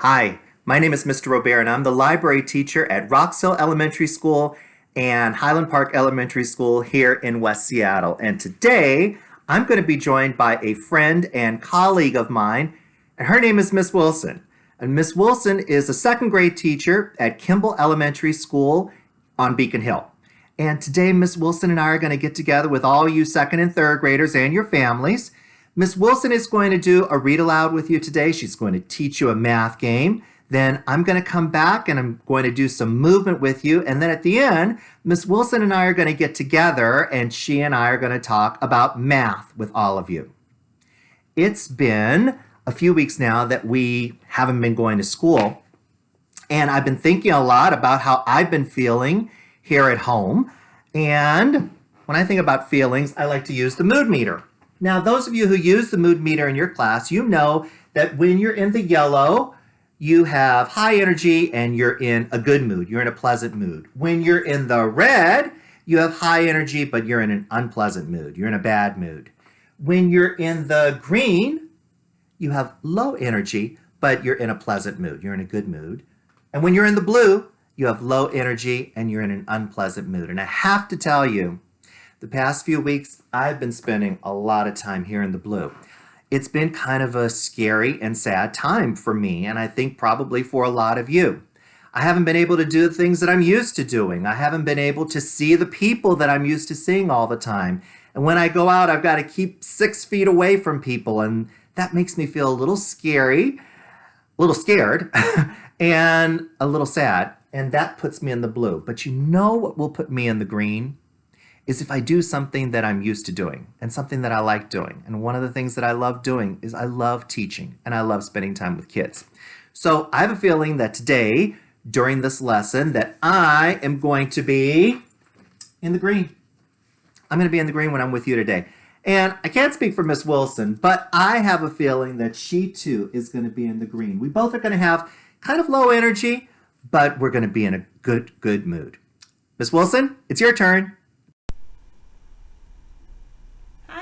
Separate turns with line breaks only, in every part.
Hi, my name is Mr. Robert and I'm the library teacher at Roxhill Elementary School and Highland Park Elementary School here in West Seattle. And today I'm going to be joined by a friend and colleague of mine, and her name is Miss Wilson. And Miss Wilson is a second grade teacher at Kimball Elementary School on Beacon Hill. And today Miss Wilson and I are going to get together with all you second and third graders and your families. Miss Wilson is going to do a read aloud with you today. She's going to teach you a math game. Then I'm going to come back and I'm going to do some movement with you. And then at the end, Miss Wilson and I are going to get together and she and I are going to talk about math with all of you. It's been a few weeks now that we haven't been going to school. And I've been thinking a lot about how I've been feeling here at home. And when I think about feelings, I like to use the mood meter. Now, those of you who use the mood meter in your class, you know that when you're in the yellow, you have high energy and you're in a good mood. You're in a pleasant mood. When you're in the red, you have high energy, but you're in an unpleasant mood. You're in a bad mood. When you're in the green, you have low energy, but you're in a pleasant mood. You're in a good mood. And when you're in the blue, you have low energy and you're in an unpleasant mood. And I have to tell you, the past few weeks, I've been spending a lot of time here in the blue it's been kind of a scary and sad time for me, and I think probably for a lot of you. I haven't been able to do the things that I'm used to doing. I haven't been able to see the people that I'm used to seeing all the time. And when I go out, I've got to keep six feet away from people, and that makes me feel a little scary, a little scared, and a little sad. And that puts me in the blue. But you know what will put me in the green? Is if I do something that I'm used to doing and something that I like doing. And one of the things that I love doing is I love teaching and I love spending time with kids. So I have a feeling that today, during this lesson, that I am going to be in the green. I'm going to be in the green when I'm with you today. And I can't speak for Miss Wilson, but I have a feeling that she too is going to be in the green. We both are going to have kind of low energy, but we're going to be in a good, good mood. Miss Wilson, it's your turn.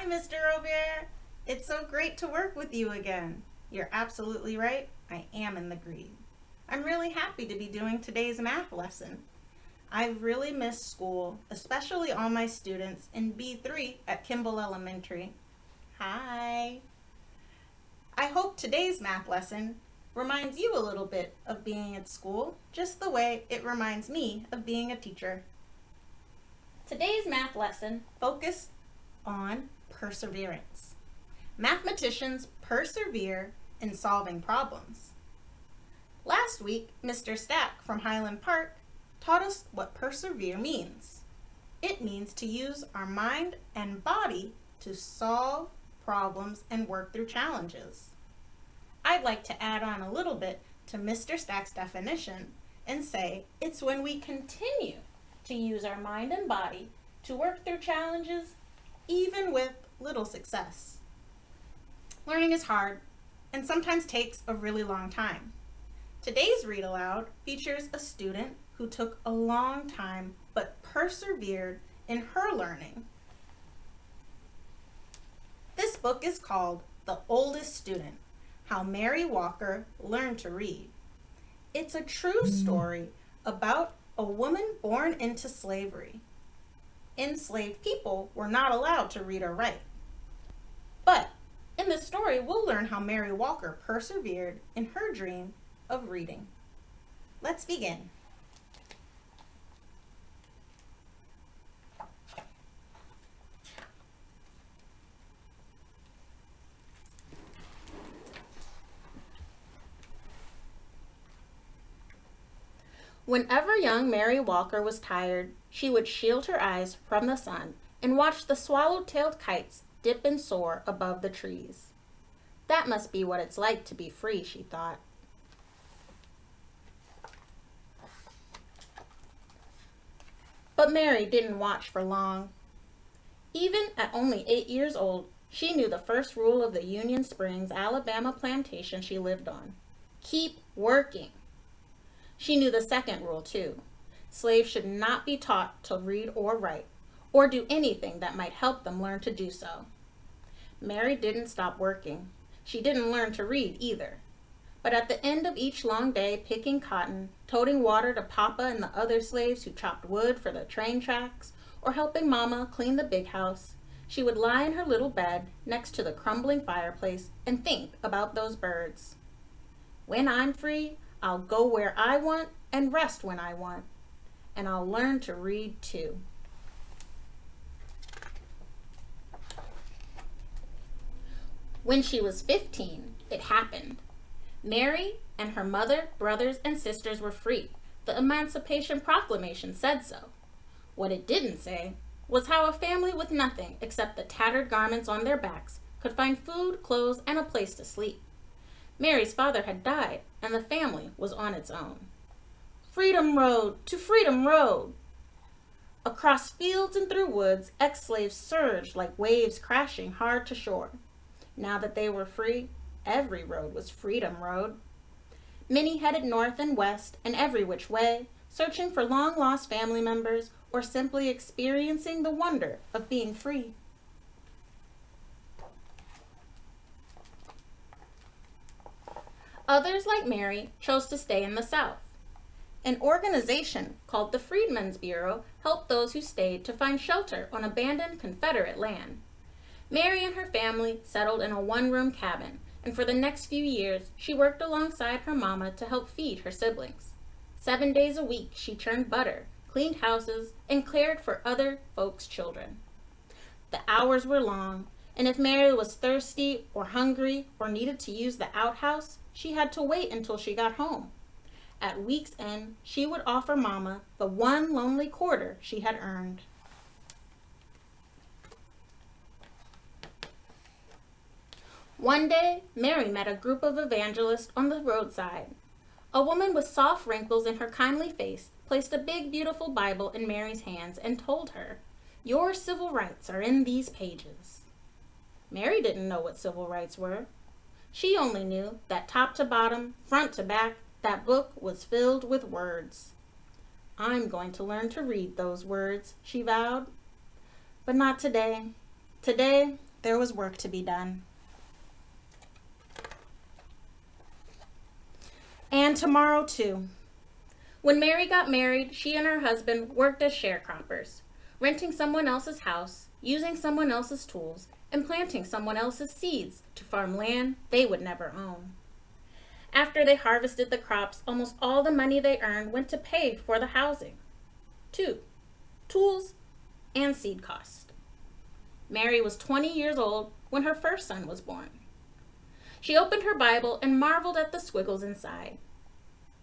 Mr. Robert. It's so great to work with you again. You're absolutely right. I am in the green. I'm really happy to be doing today's math lesson. I've really missed school, especially all my students in B3 at Kimball Elementary. Hi. I hope today's math lesson reminds you a little bit of being at school, just the way it reminds me of being a teacher. Today's math lesson focused on perseverance. Mathematicians persevere in solving problems. Last week, Mr. Stack from Highland Park taught us what persevere means. It means to use our mind and body to solve problems and work through challenges. I'd like to add on a little bit to Mr. Stack's definition and say it's when we continue to use our mind and body to work through challenges even with little success. Learning is hard and sometimes takes a really long time. Today's read aloud features a student who took a long time but persevered in her learning. This book is called The Oldest Student, How Mary Walker Learned to Read. It's a true hmm. story about a woman born into slavery enslaved people were not allowed to read or write. But in this story, we'll learn how Mary Walker persevered in her dream of reading. Let's begin. Whenever young Mary Walker was tired, she would shield her eyes from the sun and watch the swallow-tailed kites dip and soar above the trees. That must be what it's like to be free, she thought. But Mary didn't watch for long. Even at only eight years old, she knew the first rule of the Union Springs, Alabama plantation she lived on. Keep working. She knew the second rule too. Slaves should not be taught to read or write, or do anything that might help them learn to do so. Mary didn't stop working. She didn't learn to read either. But at the end of each long day picking cotton, toting water to Papa and the other slaves who chopped wood for the train tracks, or helping Mama clean the big house, she would lie in her little bed next to the crumbling fireplace and think about those birds. When I'm free, I'll go where I want and rest when I want. And I'll learn to read too. When she was 15, it happened. Mary and her mother, brothers, and sisters were free. The Emancipation Proclamation said so. What it didn't say was how a family with nothing except the tattered garments on their backs could find food, clothes, and a place to sleep. Mary's father had died, and the family was on its own. Freedom Road to Freedom Road! Across fields and through woods, ex slaves surged like waves crashing hard to shore. Now that they were free, every road was Freedom Road. Many headed north and west and every which way, searching for long lost family members or simply experiencing the wonder of being free. Others, like Mary, chose to stay in the South. An organization called the Freedmen's Bureau helped those who stayed to find shelter on abandoned Confederate land. Mary and her family settled in a one-room cabin, and for the next few years, she worked alongside her mama to help feed her siblings. Seven days a week, she churned butter, cleaned houses, and cared for other folks' children. The hours were long, and if Mary was thirsty or hungry or needed to use the outhouse, she had to wait until she got home. At week's end, she would offer Mama the one lonely quarter she had earned. One day, Mary met a group of evangelists on the roadside. A woman with soft wrinkles in her kindly face placed a big, beautiful Bible in Mary's hands and told her, Your civil rights are in these pages. Mary didn't know what civil rights were. She only knew that top to bottom, front to back, that book was filled with words. I'm going to learn to read those words, she vowed. But not today. Today, there was work to be done. And tomorrow, too. When Mary got married, she and her husband worked as sharecroppers, renting someone else's house, using someone else's tools, and planting someone else's seeds to farm land they would never own. After they harvested the crops, almost all the money they earned went to pay for the housing. Two, tools and seed cost. Mary was 20 years old when her first son was born. She opened her Bible and marveled at the squiggles inside.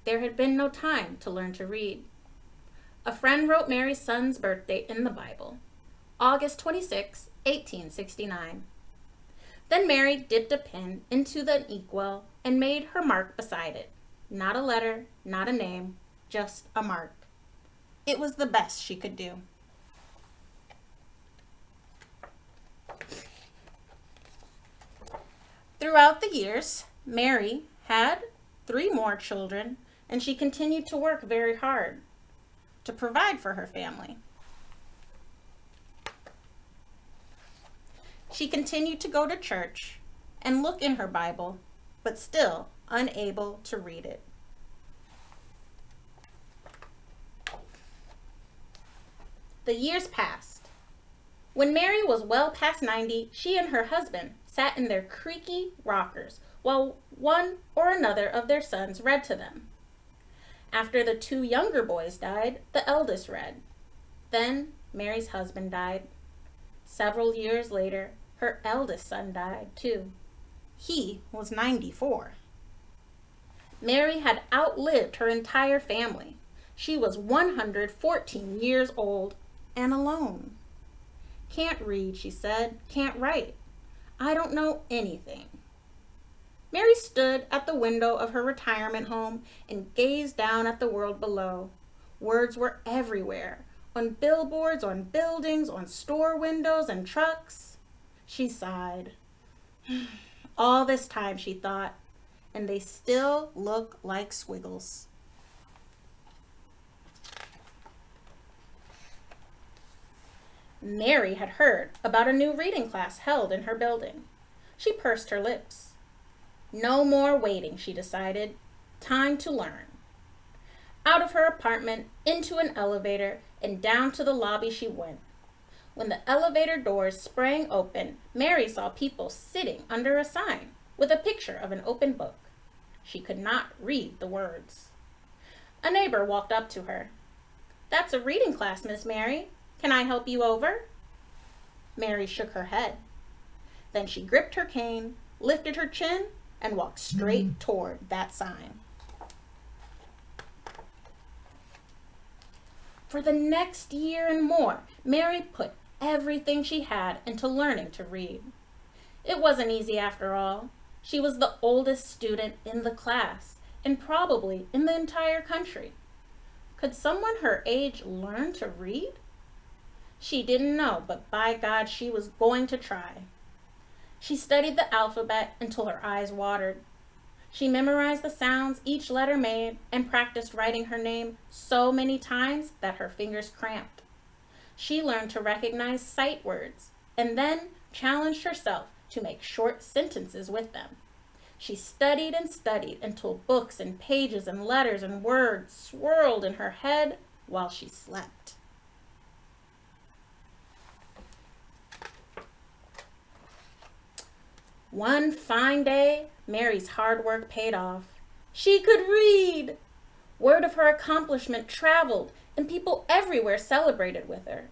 There had been no time to learn to read. A friend wrote Mary's son's birth date in the Bible, August 26, 1869. Then Mary dipped a pen into the inkwell and made her mark beside it. Not a letter, not a name, just a mark. It was the best she could do. Throughout the years, Mary had three more children, and she continued to work very hard to provide for her family. She continued to go to church and look in her Bible, but still unable to read it. The years passed. When Mary was well past 90, she and her husband sat in their creaky rockers while one or another of their sons read to them. After the two younger boys died, the eldest read. Then Mary's husband died. Several years later, her eldest son died too. He was 94. Mary had outlived her entire family. She was 114 years old and alone. Can't read, she said, can't write. I don't know anything. Mary stood at the window of her retirement home and gazed down at the world below. Words were everywhere, on billboards, on buildings, on store windows and trucks. She sighed. All this time, she thought, and they still look like squiggles. Mary had heard about a new reading class held in her building. She pursed her lips. No more waiting, she decided. Time to learn. Out of her apartment, into an elevator, and down to the lobby she went. When the elevator doors sprang open, Mary saw people sitting under a sign with a picture of an open book. She could not read the words. A neighbor walked up to her. That's a reading class, Miss Mary. Can I help you over? Mary shook her head. Then she gripped her cane, lifted her chin, and walked straight mm-hmm. toward that sign. For the next year and more, Mary put everything she had into learning to read. It wasn't easy after all. She was the oldest student in the class and probably in the entire country. Could someone her age learn to read? She didn't know, but by God, she was going to try. She studied the alphabet until her eyes watered. She memorized the sounds each letter made and practiced writing her name so many times that her fingers cramped. She learned to recognize sight words and then challenged herself to make short sentences with them. She studied and studied until books and pages and letters and words swirled in her head while she slept. One fine day, Mary's hard work paid off. She could read! Word of her accomplishment traveled, and people everywhere celebrated with her.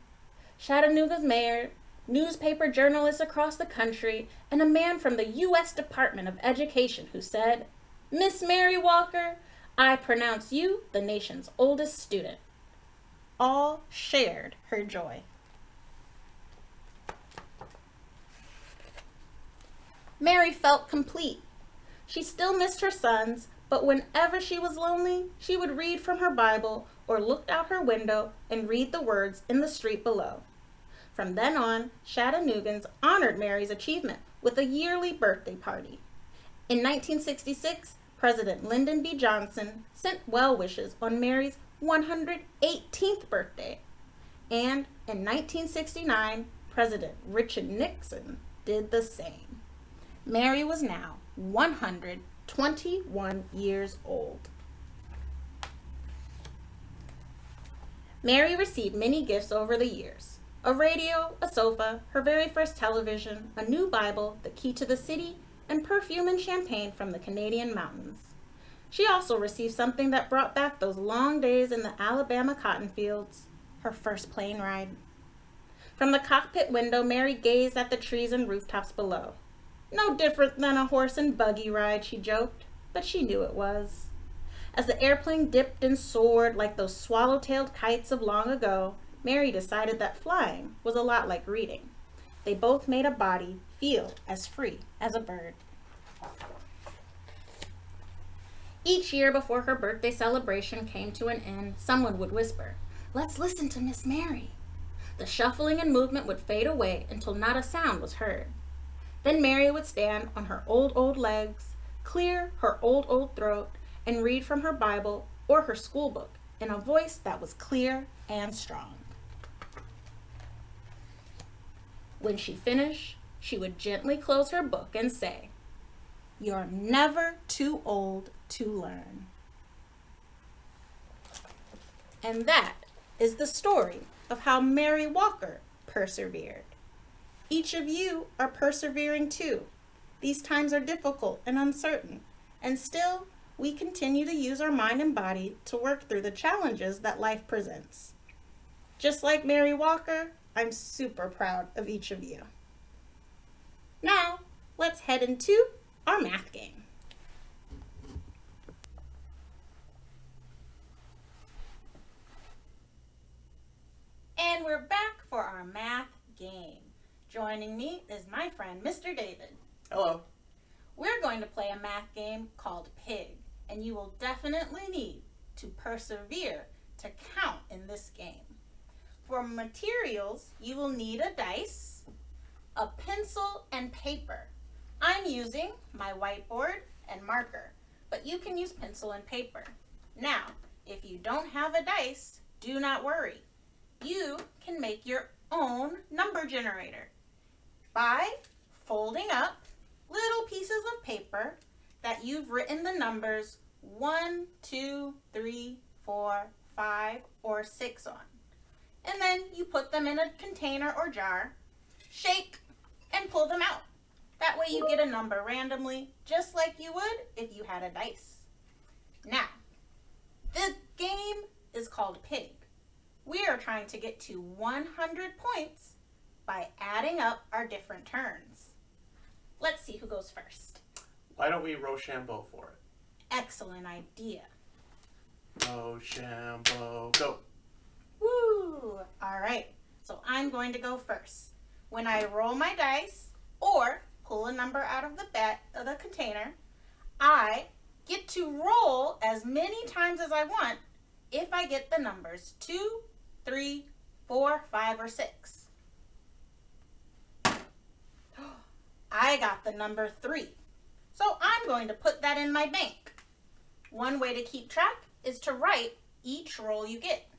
Chattanooga's mayor, newspaper journalists across the country, and a man from the U.S. Department of Education who said, Miss Mary Walker, I pronounce you the nation's oldest student. All shared her joy. Mary felt complete. She still missed her sons, but whenever she was lonely, she would read from her Bible or look out her window and read the words in the street below. From then on, Chattanoogans honored Mary's achievement with a yearly birthday party. In 1966, President Lyndon B. Johnson sent well wishes on Mary's 118th birthday. And in 1969, President Richard Nixon did the same. Mary was now 121 years old. Mary received many gifts over the years. A radio, a sofa, her very first television, a new Bible, the key to the city, and perfume and champagne from the Canadian mountains. She also received something that brought back those long days in the Alabama cotton fields, her first plane ride. From the cockpit window, Mary gazed at the trees and rooftops below. No different than a horse and buggy ride, she joked, but she knew it was. As the airplane dipped and soared like those swallow-tailed kites of long ago, Mary decided that flying was a lot like reading. They both made a body feel as free as a bird. Each year before her birthday celebration came to an end, someone would whisper, Let's listen to Miss Mary. The shuffling and movement would fade away until not a sound was heard. Then Mary would stand on her old, old legs, clear her old, old throat, and read from her Bible or her school book in a voice that was clear and strong. When she finished, she would gently close her book and say, You're never too old to learn. And that is the story of how Mary Walker persevered. Each of you are persevering too. These times are difficult and uncertain, and still we continue to use our mind and body to work through the challenges that life presents. Just like Mary Walker, I'm super proud of each of you. Now, let's head into our math game. And we're back for our math game. Joining me is my friend, Mr. David.
Hello.
We're going to play a math game called Pig, and you will definitely need to persevere to count in this game. For materials, you will need a dice, a pencil, and paper. I'm using my whiteboard and marker, but you can use pencil and paper. Now, if you don't have a dice, do not worry. You can make your own number generator by folding up little pieces of paper that you've written the numbers 1, 2, 3, 4, 5, or 6 on. And then you put them in a container or jar, shake, and pull them out. That way you get a number randomly, just like you would if you had a dice. Now, the game is called Pig. We are trying to get to 100 points by adding up our different turns. Let's see who goes first.
Why don't we Rochambeau for it?
Excellent idea.
Rochambeau, go.
Woo! All right, so I'm going to go first. When I roll my dice or pull a number out of the bet of the container, I get to roll as many times as I want if I get the numbers two, three, four, five, or six. I got the number three. So I'm going to put that in my bank. One way to keep track is to write each roll you get.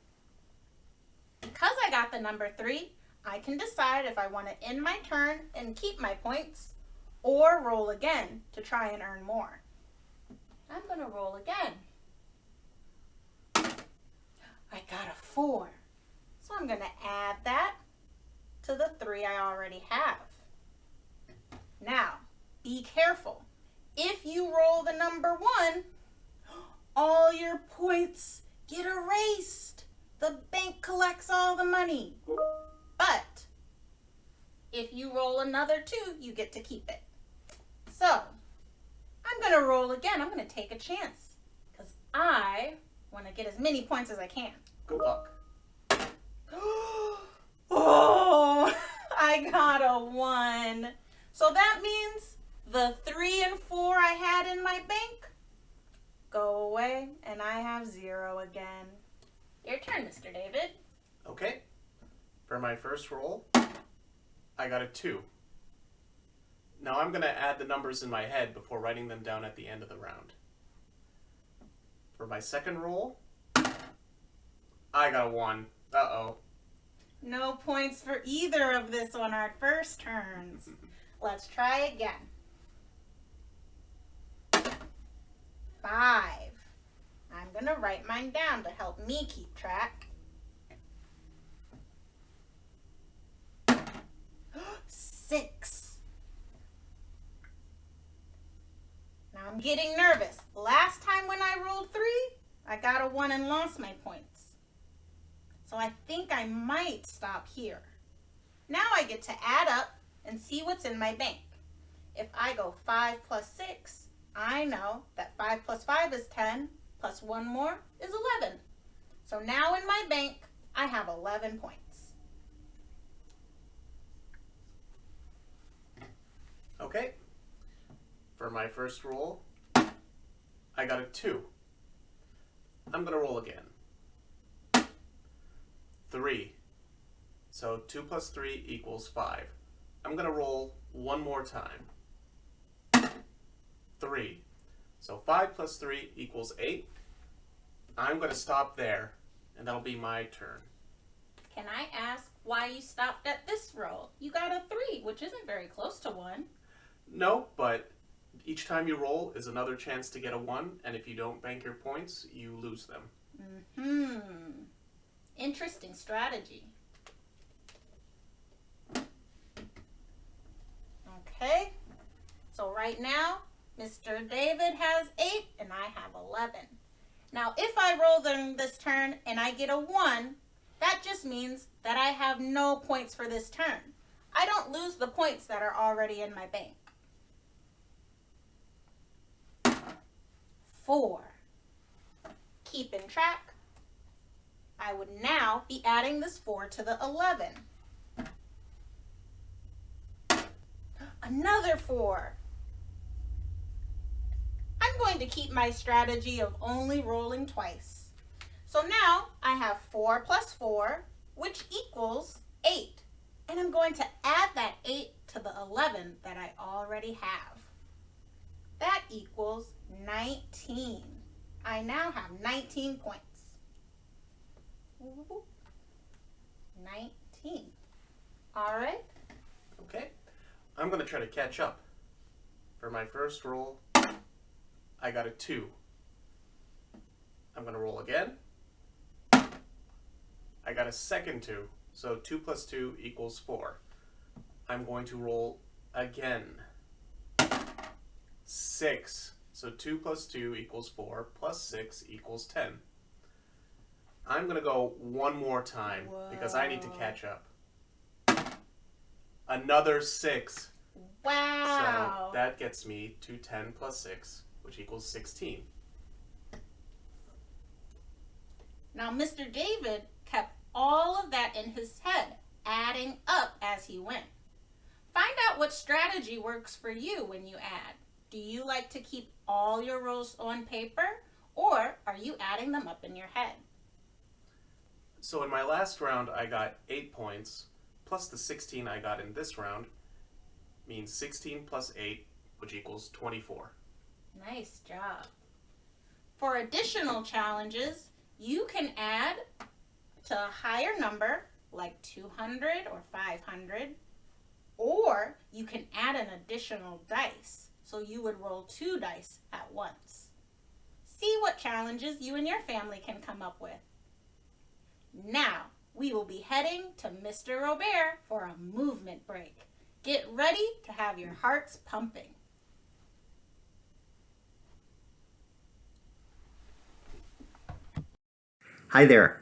Because I got the number three, I can decide if I want to end my turn and keep my points or roll again to try and earn more. I'm going to roll again. I got a four. So I'm going to add that to the three I already have. Now, be careful. If you roll the number one, all your points get erased. The bank collects all the money. But if you roll another two, you get to keep it. So I'm going to roll again. I'm going to take a chance because I want to get as many points as I can.
Good luck.
oh, I got a one. So that means the three and four I had in my bank go away and I have zero again. Your turn, Mr. David.
Okay. For my first roll, I got a two. Now I'm going to add the numbers in my head before writing them down at the end of the round. For my second roll, I got a one. Uh-oh.
No points for either of this on our first turns. Let's try again. Five. I'm going to write mine down to help me keep track. Six. Now I'm getting nervous. Last time when I rolled three, I got a one and lost my points. So I think I might stop here. Now I get to add up and see what's in my bank. If I go 5 plus 6, I know that 5 plus 5 is 10, plus 1 more is 11. So now in my bank, I have 11 points.
Okay. For my first roll, I got a two. I'm going to roll again. Three. So two plus three equals five. I'm going to roll one more time. Three. So five plus three equals eight. I'm going to stop there, and that'll be my turn.
Can I ask why you stopped at this roll? You got a 3, which isn't very close to 1.
No, but each time you roll is another chance to get a one, and if you don't bank your points, you lose them.
Hmm. Interesting strategy. Okay. So right now, Mr. David has 8 and I have 11. Now, if I roll them this turn and I get a 1, that just means that I have no points for this turn. I don't lose the points that are already in my bank. 4. Keeping track, I would now be adding this 4 to the 11. Another 4. I'm going to keep my strategy of only rolling twice. So now I have 4 plus 4, which equals 8. And I'm going to add that 8 to the 11 that I already have. That equals 19. I now have 19 points. 19. All right.
Okay? I'm going to try to catch up. For my first roll, I got a 2. I'm going to roll again. I got a second 2. So 2 plus 2 equals 4. I'm going to roll again. 6. So 2 plus 2 equals 4, plus 6 equals 10. I'm going to go one more time because I need to catch up. Another 6.
Wow.
So that gets me to 10 plus 6, which equals 16.
Now, Mr. David kept all of that in his head, adding up as he went. Find out what strategy works for you when you add. Do you like to keep all your rolls on paper, or are you adding them up in your head?
So in my last round, I got 8 points, plus the 16 I got in this round, means 16 plus 8, which equals 24.
Nice job. For additional challenges, you can add to a higher number like 200 or 500, or you can add an additional dice. So you would roll two dice at once. See what challenges you and your family can come up with. Now, we will be heading to Mr. Robert for a movement break. Get ready to have your hearts pumping.
Hi there.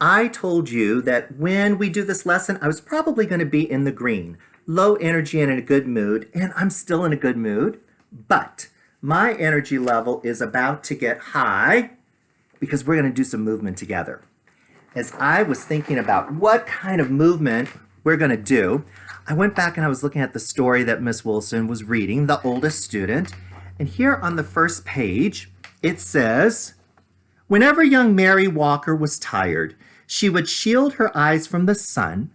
I told you that when we do this lesson, I was probably going to be in the green, low energy and in a good mood, and I'm still in a good mood, but my energy level is about to get high because we're going to do some movement together. As I was thinking about what kind of movement we're going to do, I went back and I was looking at the story that Miss Wilson was reading, The Oldest Student, and here on the first page, it says, Whenever young Mary Walker was tired, she would shield her eyes from the sun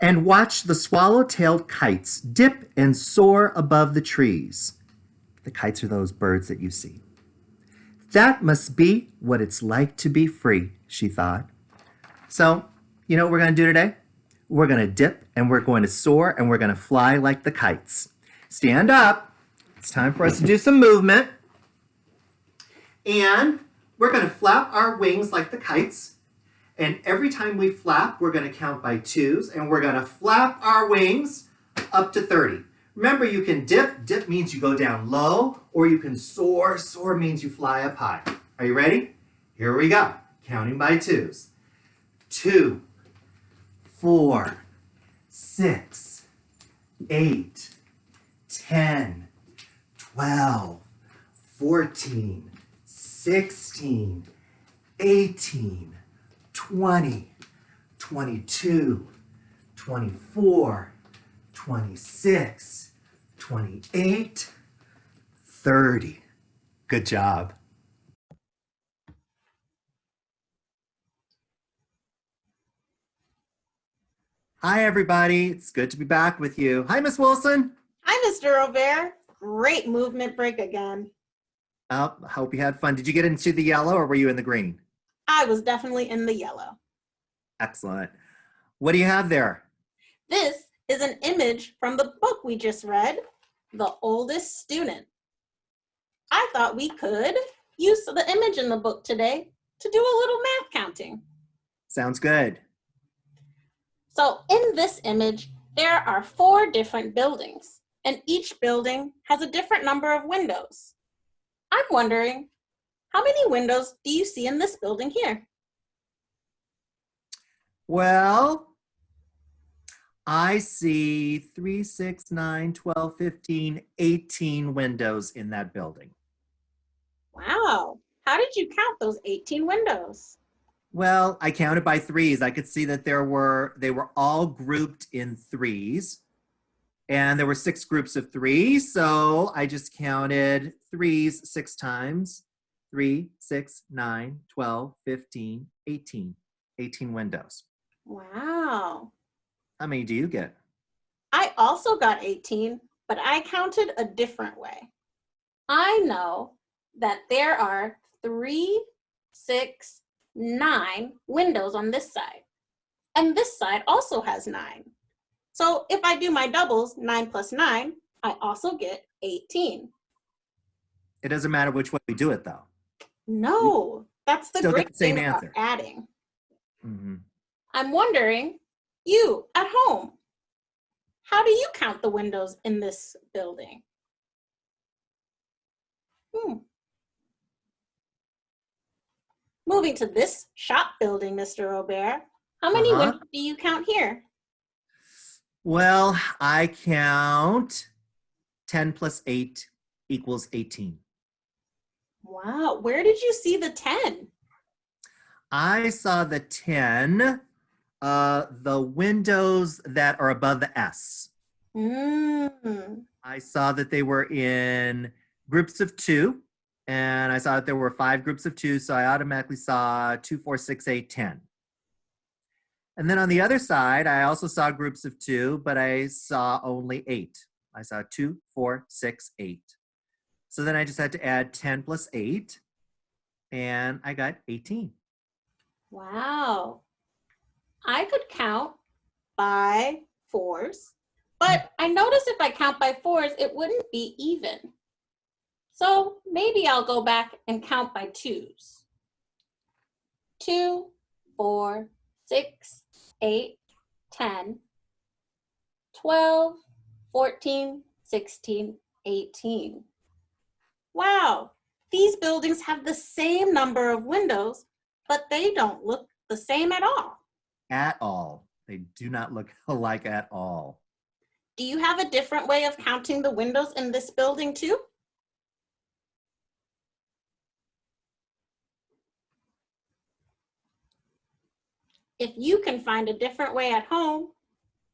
and watch the swallow-tailed kites dip and soar above the trees. The kites are those birds that you see. That must be what it's like to be free, she thought. So, you know what we're going to do today? We're going to dip and we're going to soar and we're going to fly like the kites. Stand up. It's time for us to do some movement. And we're going to flap our wings like the kites. And every time we flap, we're going to count by twos. And we're going to flap our wings up to 30. Remember, you can dip. Dip means you go down low. Or you can soar. Soar means you fly up high. Are you ready? Here we go. Counting by twos. Two, four, six, eight, ten, twelve, fourteen, 16, 18, 20, 22, 24, 26, 28, 30. Good job. Hi, everybody. It's good to be back with you. Hi, Miss Wilson.
Hi, Mr. Robert. Great movement break again.
Oh, I hope you had fun. Did you get into the yellow or were you in the green?
I was definitely in the yellow.
Excellent. What do you have there?
This is an image from the book we just read, The Oldest Student. I thought we could use the image in the book today to do a little math counting.
Sounds good.
So in this image, there are four different buildings, and each building has a different number of windows. I'm wondering, how many windows do you see in this building here?
Well, I see 3, 6, 9, 12, 15, 18 windows in that building.
Wow, how did you count those 18 windows?
Well, I counted by threes. I could see that there were, they were all grouped in threes. And there were six groups of three. So I just counted threes six times. Three, six, nine, 12, 15, 18. 18 windows.
Wow.
How many do you get?
I also got 18, but I counted a different way. I know that there are three, six, nine windows on this side. And this side also has nine. So if I do my doubles, nine plus nine, I also get 18.
It doesn't matter which way we do it, though.
No, that's the
Still
great
the same
thing about
answer.
adding.
hmm
I'm wondering, you at home, how do you count the windows in this building? Hmm. Moving to this shop building, Mr. Robert, how many
Uh-huh.
windows do you count here?
Well, I count 10 plus 8 equals 18.
Wow, where did you see the 10?
I saw the 10, uh, the windows that are above the S.
Mm.
I saw that they were in groups of two, and I saw that there were five groups of two, so I automatically saw two, four, six, eight, ten. And then on the other side, I also saw groups of two, but I saw only eight. I saw two, four, six, eight. So then I just had to add 10 plus eight, and I got 18.
Wow. I could count by fours, but hmm. I noticed if I count by fours, it wouldn't be even. So maybe I'll go back and count by twos. Two, four, six, eight, 10, 12, 14, 16, 18. Wow, these buildings have the same number of windows, but they don't look the same at all.
At all. They do not look alike at all.
Do you have a different way of counting the windows in this building too? If you can find a different way at home,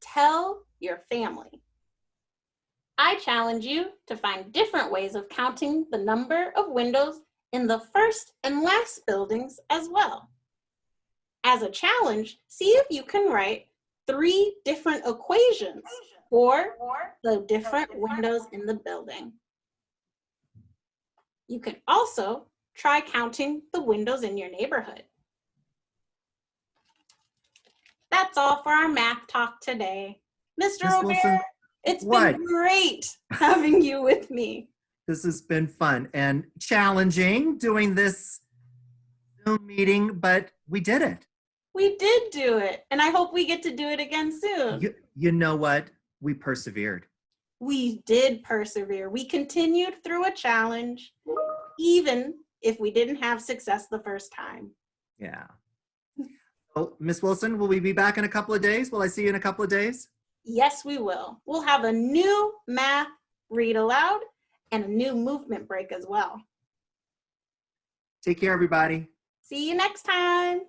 tell your family. I challenge you to find different ways of counting the number of windows in the first and last buildings as well. As a challenge, see if you can write three different equations for the different windows in the building. You can also try counting the windows in your neighborhood. That's all for our math talk today. Mr. Robert,
Wilson,
it's
what?
been great having you with me.
This has been fun and challenging doing this Zoom meeting, but we did it.
We did do it, and I hope we get to do it again soon.
You, you know what? We persevered.
We did persevere. We continued through a challenge, even if we didn't have success the first time.
Yeah. Miss Wilson, will we be back in a couple of days? Will I see you in a couple of days?
Yes, we will. We'll have a new math read aloud and a new movement break as well.
Take care, everybody.
See you next time.